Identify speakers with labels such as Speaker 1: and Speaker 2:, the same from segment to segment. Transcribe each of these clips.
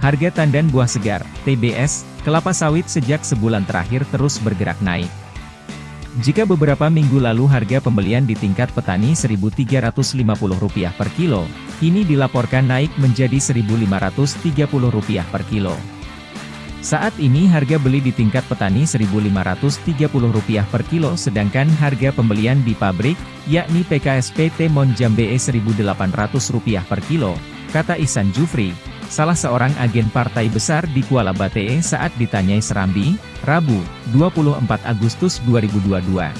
Speaker 1: Harga tandan buah segar, TBS, kelapa sawit sejak sebulan terakhir terus bergerak naik. Jika beberapa minggu lalu harga pembelian di tingkat petani Rp1.350 per kilo, kini dilaporkan naik menjadi Rp1.530 per kilo. Saat ini harga beli di tingkat petani Rp1.530 per kilo sedangkan harga pembelian di pabrik, yakni PKSPT Monjambe Rp1.800 per kilo, kata Isan Jufri, salah seorang agen partai besar di Kuala Bate saat ditanyai Serambi, Rabu, 24 Agustus 2022.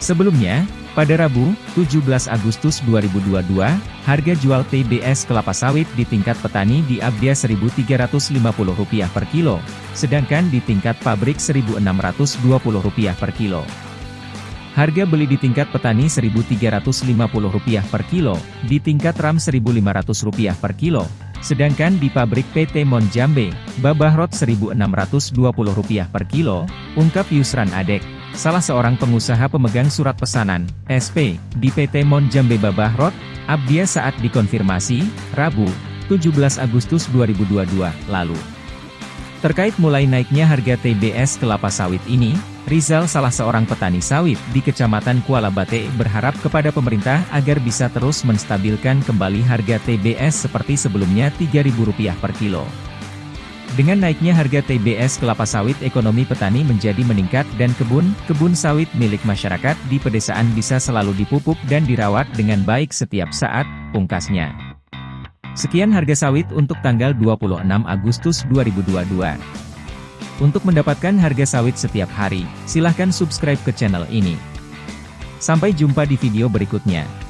Speaker 1: Sebelumnya, pada Rabu, 17 Agustus 2022, harga jual TBS kelapa sawit di tingkat petani di Abdia Rp1.350 per kilo, sedangkan di tingkat pabrik Rp1.620 per kilo. Harga beli di tingkat petani Rp1.350 per kilo, di tingkat RAM Rp1.500 per kilo, sedangkan di pabrik PT Monjambe, Babahrot Rp1.620 per kilo, ungkap Yusran Adek, salah seorang pengusaha pemegang surat pesanan, SP, di PT Monjambe Babahrot, Abdia saat dikonfirmasi, Rabu, 17 Agustus 2022, lalu. Terkait mulai naiknya harga TBS kelapa sawit ini, Rizal salah seorang petani sawit di Kecamatan Kuala Bate berharap kepada pemerintah agar bisa terus menstabilkan kembali harga TBS seperti sebelumnya Rp3.000 per kilo. Dengan naiknya harga TBS kelapa sawit ekonomi petani menjadi meningkat dan kebun-kebun sawit milik masyarakat di pedesaan bisa selalu dipupuk dan dirawat dengan baik setiap saat, pungkasnya. Sekian harga sawit untuk tanggal 26 Agustus 2022. Untuk mendapatkan harga sawit setiap hari, silahkan subscribe ke channel ini. Sampai jumpa di video berikutnya.